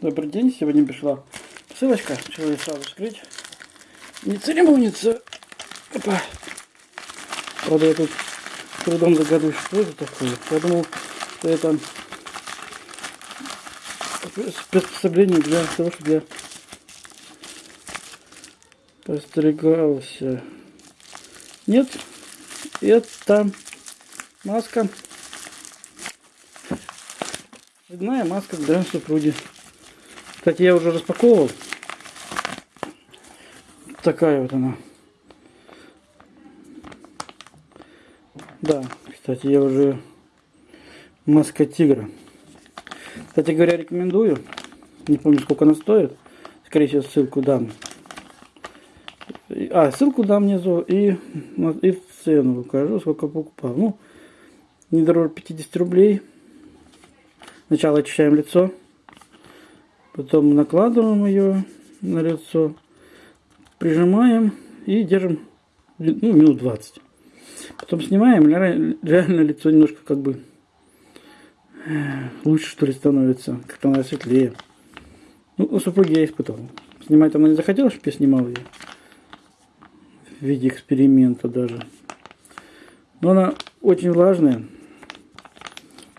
Добрый день, сегодня пришла посылочка, решила ее сразу вскрыть. Не церемонится. Опа. Правда, я тут с трудом загадываю, что это такое. Я думал, что это приспособление для того, чтобы я постригался. Нет, это маска. Цветная маска для супруги. Кстати, я уже распаковывал. Такая вот она. Да, кстати, я уже маска тигра. Кстати говоря, рекомендую. Не помню, сколько она стоит. Скорее всего, ссылку дам. А, ссылку дам внизу и, и цену укажу, сколько покупал. Ну, не дороже 50 рублей. Сначала очищаем лицо. Потом накладываем ее на лицо. Прижимаем и держим ну, минут 20. Потом снимаем, реально лицо немножко как бы э, лучше что ли становится, как-то она светлее. Ну, у супруги я испытывал. Снимать она не захотела, чтобы я снимал ее. В виде эксперимента даже. Но она очень влажная.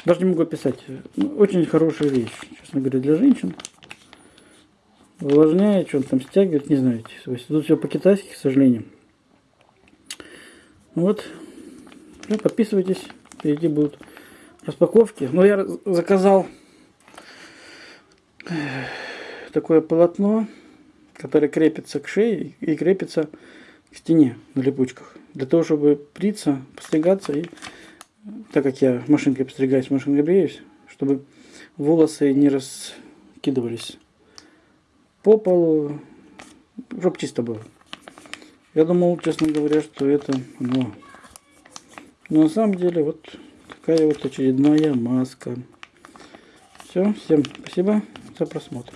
Даже не могу описать. Ну, очень хорошая вещь, честно говоря, для женщин. Увлажняет, что он там стягивает, не знаю. Тут все по-китайски, к сожалению. Вот. Ну, подписывайтесь. Впереди будут распаковки. Но я заказал такое полотно, которое крепится к шее и крепится к стене на липучках. Для того, чтобы бриться, постригаться и так как я машинкой постригаюсь, машинкой бреюсь, чтобы волосы не раскидывались по полу, чтобы чисто было. Я думал, честно говоря, что это оно. Но на самом деле вот такая вот очередная маска. Все, всем спасибо за просмотр.